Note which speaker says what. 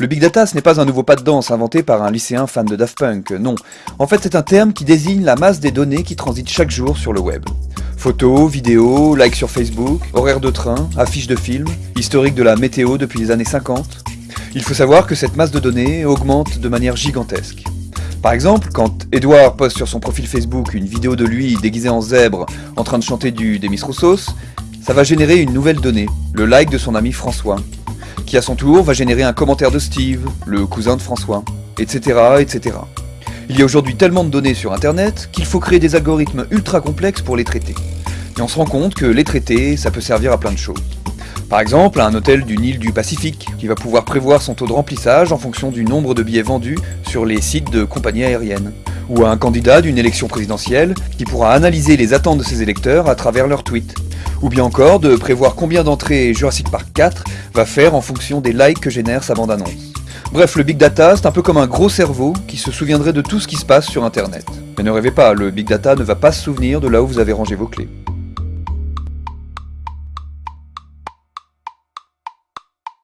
Speaker 1: Le big data, ce n'est pas un nouveau pas de danse inventé par un lycéen fan de Daft Punk, non. En fait, c'est un terme qui désigne la masse des données qui transitent chaque jour sur le web. Photos, vidéos, likes sur Facebook, horaires de train, affiches de films, historique de la météo depuis les années 50. Il faut savoir que cette masse de données augmente de manière gigantesque. Par exemple, quand Edouard poste sur son profil Facebook une vidéo de lui déguisé en zèbre en train de chanter du Demis Roussos, ça va générer une nouvelle donnée, le like de son ami François, qui à son tour va générer un commentaire de Steve, le cousin de François, etc. etc. Il y a aujourd'hui tellement de données sur Internet qu'il faut créer des algorithmes ultra complexes pour les traiter. Et on se rend compte que les traiter, ça peut servir à plein de choses. Par exemple, un hôtel d'une île du Pacifique, qui va pouvoir prévoir son taux de remplissage en fonction du nombre de billets vendus sur les sites de compagnies aériennes. Ou un candidat d'une élection présidentielle, qui pourra analyser les attentes de ses électeurs à travers leurs tweets. Ou bien encore de prévoir combien d'entrées Jurassic Park 4 va faire en fonction des likes que génère sa bande-annonce. Bref, le Big Data, c'est un peu comme un gros cerveau qui se souviendrait de tout ce qui se passe sur Internet. Mais ne rêvez pas, le Big Data ne va pas se souvenir de là où vous avez rangé vos clés.